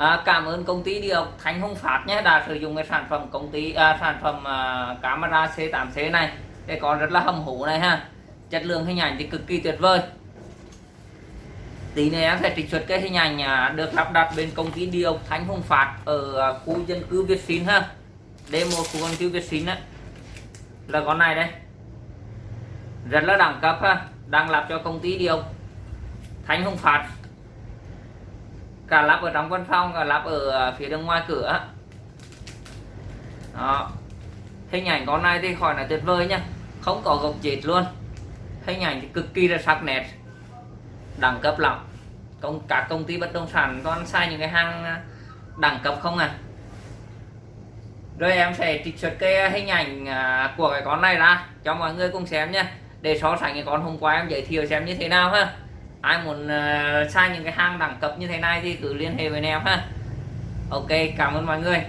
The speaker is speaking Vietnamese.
à, cảm ơn công ty điều Thanh Hồng Phát nhé đã sử dụng cái sản phẩm công ty à, sản phẩm à, camera C8C này để có rất là hầm hủ này ha. Chất lượng hình ảnh thì cực kỳ tuyệt vời. Tí nữa em sẽ trích xuất cái hình ảnh à, được lắp đặt bên công ty điều Thanh Hồng Phát ở à, khu dân cư Việt Sinh ha. Demo khu dân cư Việt Sinh á. Là con này đây. Rất là đẳng cấp ha. Đang lắp cho công ty điều Thanh Hồng Phát cả lắp ở trong văn phòng, cả lắp ở ờ, phía bên ngoài cửa đó. Hình ảnh con này thì khỏi là tuyệt vời nhá. Không có gốc chết luôn. Hình ảnh thì cực kỳ là sắc nét. Đẳng cấp lắm. Công các công ty bất động sản con sai những cái hàng ờ, đẳng cấp không à? Rồi em sẽ trích xuất cái ờ, hình ảnh của cái con này ra cho mọi người cùng xem nhé để so sánh cái con hôm qua em giới thiệu xem như thế nào ha ai muốn uh, những cái hang đẳng cấp như thế này thì cứ liên hệ với em ha. Ok cảm ơn mọi người.